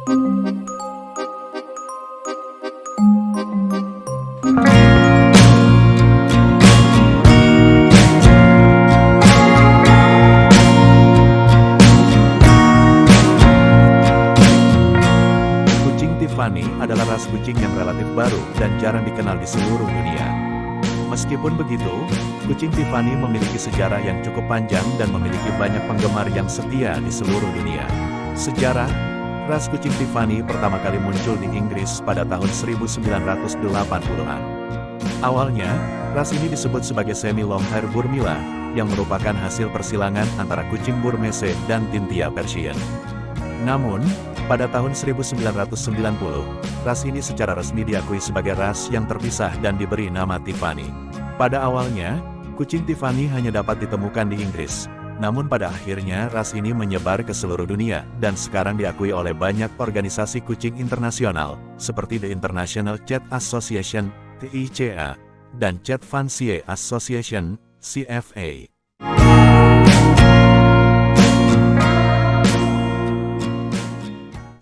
Tiffany adalah ras kucing yang relatif baru dan jarang dikenal di seluruh dunia. Meskipun begitu, kucing Tiffany memiliki sejarah yang cukup panjang dan memiliki banyak penggemar yang setia di seluruh dunia. Sejarah, ras kucing Tiffany pertama kali muncul di Inggris pada tahun 1980-an. Awalnya, ras ini disebut sebagai semi-long hair Burmila, yang merupakan hasil persilangan antara kucing Burmese dan Tintia Persian. Namun, pada tahun 1990, ras ini secara resmi diakui sebagai ras yang terpisah dan diberi nama Tiffany. Pada awalnya, kucing Tiffany hanya dapat ditemukan di Inggris. Namun pada akhirnya ras ini menyebar ke seluruh dunia, dan sekarang diakui oleh banyak organisasi kucing internasional, seperti The International Cat Association, TICA, dan Cat Fancier Association, CFA.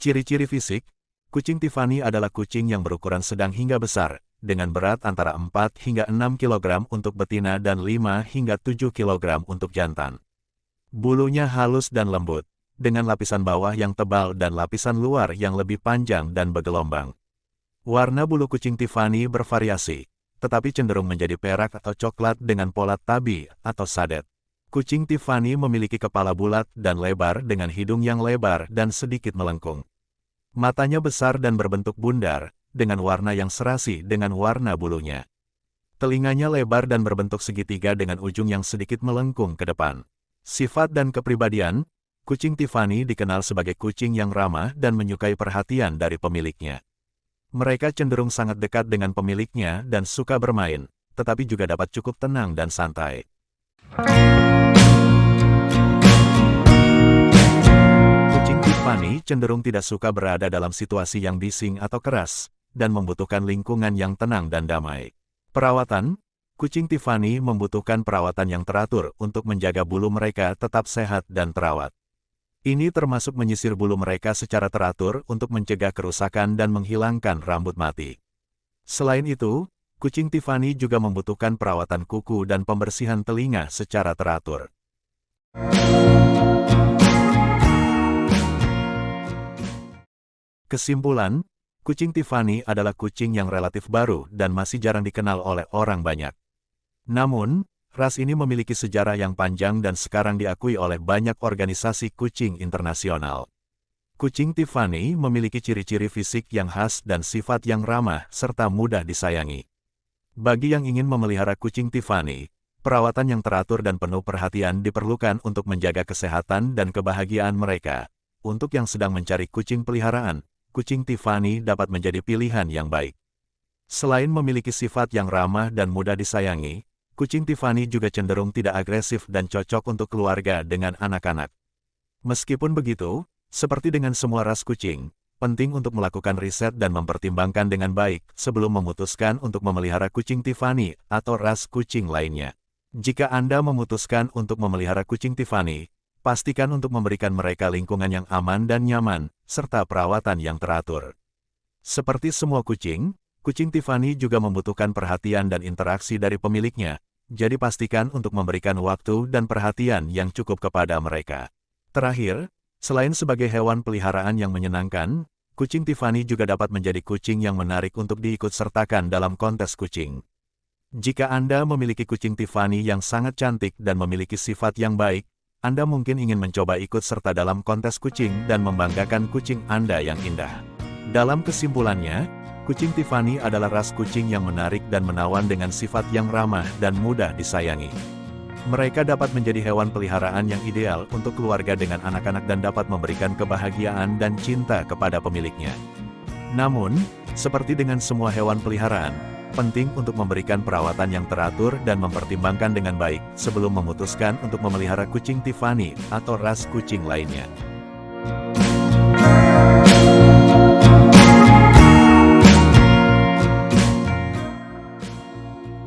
Ciri-ciri fisik, kucing Tiffany adalah kucing yang berukuran sedang hingga besar, dengan berat antara 4 hingga 6 kg untuk betina dan 5 hingga 7 kg untuk jantan. Bulunya halus dan lembut, dengan lapisan bawah yang tebal dan lapisan luar yang lebih panjang dan bergelombang. Warna bulu kucing Tiffany bervariasi, tetapi cenderung menjadi perak atau coklat dengan pola tabi atau sadet. Kucing Tiffany memiliki kepala bulat dan lebar dengan hidung yang lebar dan sedikit melengkung. Matanya besar dan berbentuk bundar, dengan warna yang serasi dengan warna bulunya. Telinganya lebar dan berbentuk segitiga dengan ujung yang sedikit melengkung ke depan. Sifat dan kepribadian, kucing Tiffany dikenal sebagai kucing yang ramah dan menyukai perhatian dari pemiliknya. Mereka cenderung sangat dekat dengan pemiliknya dan suka bermain, tetapi juga dapat cukup tenang dan santai. Kucing Tiffany cenderung tidak suka berada dalam situasi yang bising atau keras, dan membutuhkan lingkungan yang tenang dan damai. Perawatan, kucing Tiffany membutuhkan perawatan yang teratur untuk menjaga bulu mereka tetap sehat dan terawat. Ini termasuk menyisir bulu mereka secara teratur untuk mencegah kerusakan dan menghilangkan rambut mati. Selain itu, kucing Tiffany juga membutuhkan perawatan kuku dan pembersihan telinga secara teratur. Kesimpulan, kucing Tiffany adalah kucing yang relatif baru dan masih jarang dikenal oleh orang banyak. Namun, ras ini memiliki sejarah yang panjang dan sekarang diakui oleh banyak organisasi kucing internasional. Kucing Tiffany memiliki ciri-ciri fisik yang khas dan sifat yang ramah serta mudah disayangi. Bagi yang ingin memelihara kucing Tiffany, perawatan yang teratur dan penuh perhatian diperlukan untuk menjaga kesehatan dan kebahagiaan mereka. Untuk yang sedang mencari kucing peliharaan, kucing Tiffany dapat menjadi pilihan yang baik. Selain memiliki sifat yang ramah dan mudah disayangi, kucing Tiffany juga cenderung tidak agresif dan cocok untuk keluarga dengan anak-anak. Meskipun begitu, seperti dengan semua ras kucing, penting untuk melakukan riset dan mempertimbangkan dengan baik sebelum memutuskan untuk memelihara kucing Tiffany atau ras kucing lainnya. Jika Anda memutuskan untuk memelihara kucing Tiffany, pastikan untuk memberikan mereka lingkungan yang aman dan nyaman, serta perawatan yang teratur. Seperti semua kucing, kucing Tiffany juga membutuhkan perhatian dan interaksi dari pemiliknya, jadi pastikan untuk memberikan waktu dan perhatian yang cukup kepada mereka. Terakhir, selain sebagai hewan peliharaan yang menyenangkan, kucing Tiffany juga dapat menjadi kucing yang menarik untuk diikut sertakan dalam kontes kucing. Jika Anda memiliki kucing Tiffany yang sangat cantik dan memiliki sifat yang baik, Anda mungkin ingin mencoba ikut serta dalam kontes kucing dan membanggakan kucing Anda yang indah. Dalam kesimpulannya, kucing Tiffany adalah ras kucing yang menarik dan menawan dengan sifat yang ramah dan mudah disayangi. Mereka dapat menjadi hewan peliharaan yang ideal untuk keluarga dengan anak-anak dan dapat memberikan kebahagiaan dan cinta kepada pemiliknya. Namun, seperti dengan semua hewan peliharaan, penting untuk memberikan perawatan yang teratur dan mempertimbangkan dengan baik sebelum memutuskan untuk memelihara kucing Tiffany atau ras kucing lainnya.